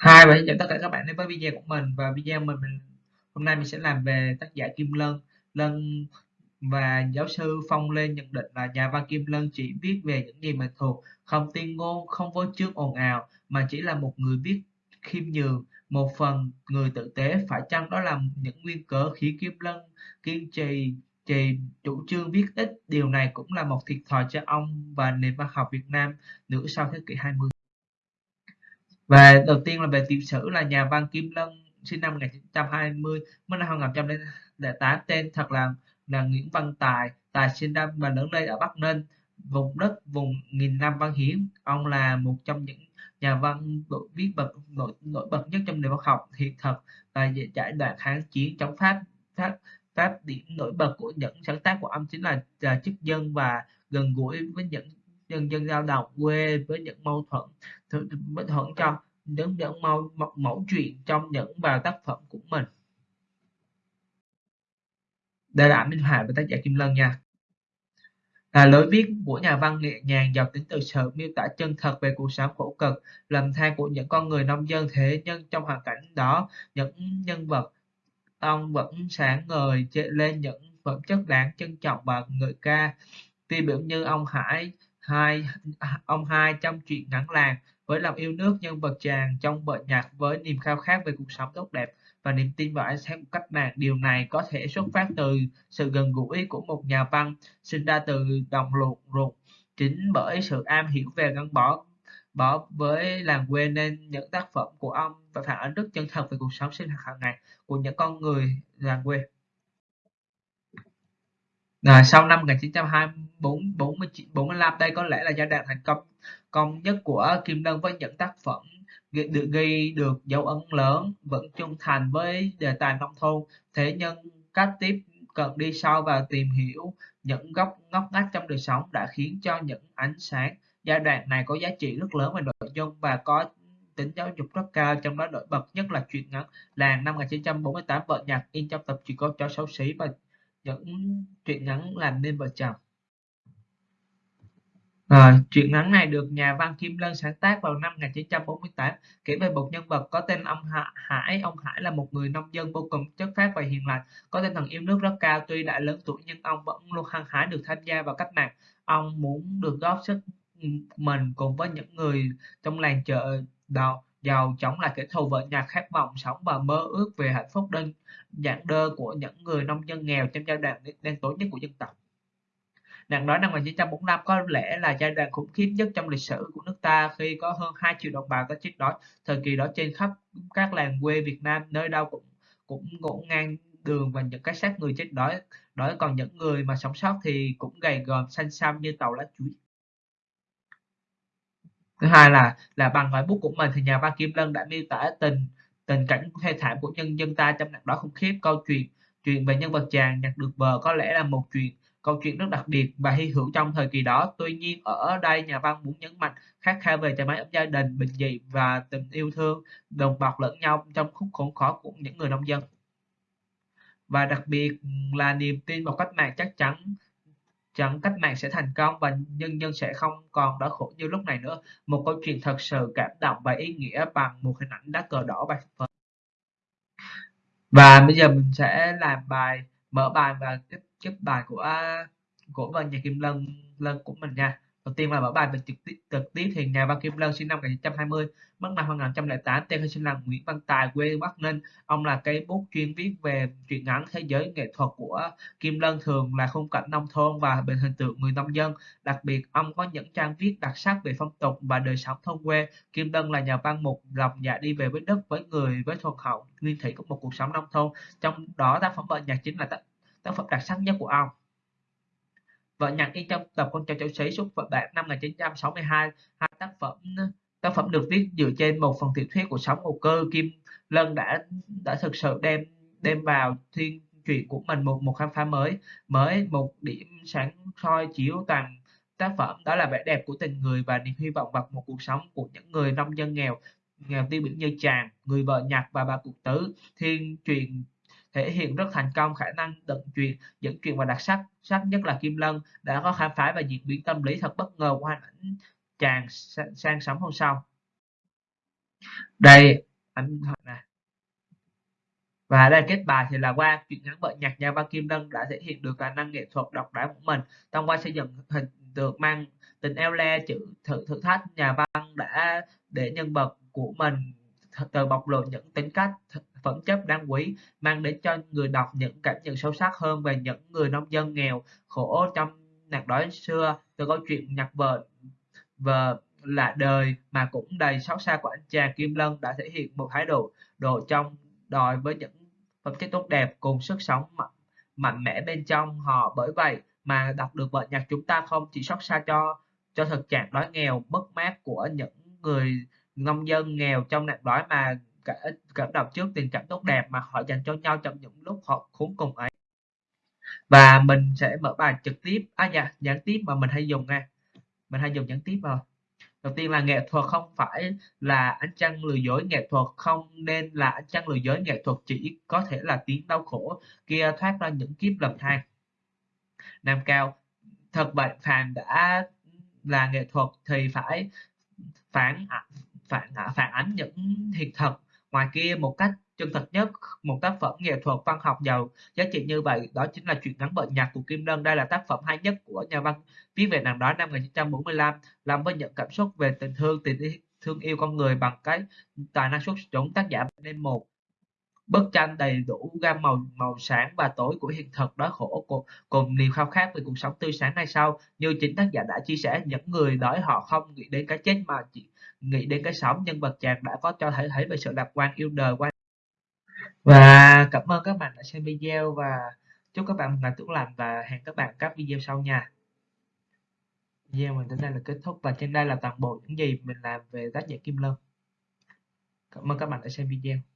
hai và xin chào tất cả các bạn đến với video của mình và video mình, mình hôm nay mình sẽ làm về tác giả Kim Lân. Lân và giáo sư Phong Lê nhận định là nhà văn Kim Lân chỉ viết về những gì mình thuộc không tiên ngôn không vô chương ồn ào mà chỉ là một người viết khiêm nhường một phần người tử tế. Phải chăng đó là những nguyên cớ khiến Kim Lân kiên trì trì chủ trương viết ít? Điều này cũng là một thiệt thòi cho ông và nền văn học Việt Nam nửa sau thế kỷ 20 và đầu tiên là về tiểu sử là nhà văn Kim Lân sinh năm 1920 mất năm 2008 tên thật là là Nguyễn Văn Tài. Tài sinh ra và lớn lên ở Bắc Ninh vùng đất vùng nghìn năm văn hiến. Ông là một trong những nhà văn nổi viết bậc nổi, nổi bật nhất trong nền văn học hiện thực và giải đoạn kháng chiến chống Pháp Pháp Pháp. Điểm nổi bật của những sáng tác của ông chính là, là chức dân và gần gũi với những nhân dân lao động quê với những mâu thuẫn mâu thuẫn cho những những mẫu, mẫu, chuyện trong những bài tác phẩm của mình. Đây là minh họa và tác giả kim lân nha. Là lối viết của nhà văn nhẹ nhàng giàu tính từ sự miêu tả chân thật về cuộc sống khổ cực lầm than của những con người nông dân thế nhưng trong hoàn cảnh đó những nhân vật ông vẫn sáng ngời lên những phẩm chất đáng trân trọng và người ca. Tiêu biểu như ông Hải hai ông hai trong chuyện ngắn làng với lòng yêu nước, nhân vật chàng trong vợ nhạc với niềm khao khát về cuộc sống tốt đẹp và niềm tin vào ánh sáng của cách mạng, điều này có thể xuất phát từ sự gần gũi của một nhà văn sinh ra từ đồng ruột ruột chính bởi sự am hiểu về gắn bó bó với làng quê nên những tác phẩm của ông và phản ánh rất chân thật về cuộc sống sinh hoạt hàng ngày của những con người làng quê. À, sau năm 1924-45 đây có lẽ là giai đoạn thành công công nhất của Kim Lân với những tác phẩm được ghi được dấu ấn lớn vẫn trung thành với đề tài nông thôn. Thế nhưng cách tiếp cận đi sâu và tìm hiểu những góc ngóc ngách trong đời sống đã khiến cho những ánh sáng giai đoạn này có giá trị rất lớn về nội dung và có tính giáo dục rất cao trong đó nổi bật nhất là truyện ngắn làng năm 1948 vợ nhạc in trong tập truyện con chó xấu xí và những truyện ngắn làm nên vợ chồng. Ờ, à, truyện ngắn này được nhà văn Kim Lân sáng tác vào năm 1948 kể về một nhân vật có tên ông Hải. Ông Hải là một người nông dân vô cùng chất phát và hiền lành có tinh thần yêu nước rất cao. Tuy đã lớn tuổi nhưng ông vẫn luôn hăng hái được tham gia vào cách mạng. Ông muốn được góp sức ừ, mình cùng với những người trong làng chợ đầu giàu chống lại kẻ thù vợ nhà khát vọng sống và mơ ước về hạnh phúc đơn giản đơn của những người nông dân nghèo trong giai đoạn đen tối nhất của dân tộc. Nạn đói năm 1945 có lẽ là giai đoạn khủng khiếp nhất trong lịch sử của nước ta khi có hơn 2 triệu đồng bào đã chết đói. Thời kỳ đó trên khắp các làng quê Việt Nam, nơi đâu cũng cũng ngổn ngang đường và những cái xác người chết đói. Đói còn những người mà sống sót thì cũng gầy gòm xanh xăm như tàu lá chuối thứ hai là là bằng ngòi bút của mình. Thì nhà văn Kim Lân đã miêu tả tình tình cảnh thê thảm của nhân dân ta trong nạn đó khủng khiếp, câu chuyện chuyện về nhân vật chàng nhặt được bờ có lẽ là một chuyện, câu chuyện rất đặc biệt và hy hữu trong thời kỳ đó. Tuy nhiên, ở đây nhà văn muốn nhấn mạnh khát khao về trái máy ấm gia đình, bình dị và tình yêu thương, đồng bọc lẫn nhau trong khúc khốn khó của những người nông dân. Và đặc biệt là niềm tin vào cách mạng chắc chắn chẳng cách mạng sẽ thành công và nhân dân sẽ không còn đói khổ như lúc này nữa. Một câu chuyện thật sự cảm động và ý nghĩa bằng một hình ảnh lá cờ đỏ bạc phất và bây giờ mình sẽ làm bài, mở bài và kết chép bài của à, của văn nhà kim lân lân của mình nha đầu tiên là mở bài về trực tiếp trực tiếp thì nhà văn Kim Lân sinh năm 1920 mất năm 2008 tên sinh là Nguyễn Văn Tài quê Bắc Ninh. Ông là cây bút chuyên viết về truyện ngắn thế giới nghệ thuật của Kim Lân thường là khung cảnh nông thôn và về hình tượng người nông dân. Đặc biệt ông có những trang viết đặc sắc về phong tục và đời sống thôn quê. Kim Lân là nhà văn một lòng dạ đi về với đất với người với thuần hậu nguyên thủy của một cuộc sống nông thôn. Trong đó tác phẩm vợ nhạc chính là tác, tác phẩm đặc sắc nhất của ông. Vợ nhạc in trong tập Con cháu cháu xí xuất bản năm 1962, hai. Tác phẩm tác phẩm được viết dựa trên một phần tiểu thuyết của sống hồ cơ. Kim Lân đã đã thực sự đem đem vào thiên truyện của mình một một khám phá mới mới một điểm sáng soi chiếu toàn tác phẩm. Đó là vẻ đẹp của tình người và niềm hy vọng vào một cuộc sống của những người nông dân nghèo nghèo tiêu biểu như chàng người vợ nhặt và bà cụ tứ. Thiên truyền thể hiện rất thành công khả năng tận truyền dẫn truyền và đặc sắc. Sắc nhất là Kim Lân đã có khám phá và diễn biến tâm lý thật bất ngờ qua hình ảnh chàng sang sống hôm sau. Đây, ảnh thoại này và đây kết bài thì là qua chuyện ngắn vợ nhạc nhà văn Kim Lân đã thể hiện được khả năng nghệ thuật độc đáo của mình. Thông qua xây dựng hình tượng mang tình eo le, chữ thử thử thách, nhà văn đã để nhân vật của mình từ bộc lộ những tính cách phẩm chất đáng quý mang đến cho người đọc những cảm nhận sâu sắc hơn về những người nông dân nghèo khổ trong nạn đói xưa. Từ câu chuyện nhặt vợ vợ là đời mà cũng đầy xót xa của anh chàng Kim Lân đã thể hiện một thái độ độ trong đòi với những phẩm chất tốt đẹp cùng sức sống mạnh, mạnh mẽ bên trong. Họ bởi vậy mà đọc được vợ nhạc chúng ta không chỉ xót xa cho cho thực trạng đói nghèo mất mát của những người nông dân nghèo trong nạn đói mà cả cảm động trước tình cảm tốt đẹp mà họ dành cho nhau trong những lúc họ khốn cùng ấy. Và mình sẽ mở bài trực tiếp. À dạ gián tiếp mà mình hay dùng nha. Mình hay dùng gián tiếp vào đầu tiên là nghệ thuật không phải là ánh trăng lừa dối nghệ thuật, không nên là ánh trăng lừa dối nghệ thuật, chỉ có thể là tiếng đau khổ kia thoát ra những kiếp lầm than. Nam cao, thật vậy phàm đã là nghệ thuật thì phải phản phản phản ánh những hiện thực ngoài kia, một cách chân thật nhất, một tác phẩm nghệ thuật văn học giàu giá trị như vậy, đó chính là chuyện ngắn bệnh nhạc của Kim Lân. Đây là tác phẩm hay nhất của nhà văn viết về nàng đó năm 1945 làm với những cảm xúc về tình thương tình thương yêu con người bằng cái tài năng xuất chúng tác giả nên một bức tranh đầy đủ gam màu màu sáng và tối của hiện thực đói khổ cùng, cùng niềm khao khát về cuộc sống tươi sáng này sau. Như chính tác giả đã chia sẻ những người đói họ không nghĩ đến cái chết mà chỉ nghĩ đến cái sống. Nhân vật chàng đã có cho thể thấy về sự lạc quan yêu đời quan và cảm ơn các bạn đã xem video và chúc các bạn một ngày tốt lành và hẹn các bạn các video sau nha. Video mình đến đây là kết thúc và trên đây là toàn bộ những gì mình làm về tác giả Kim Lân. Cảm ơn các bạn đã xem video.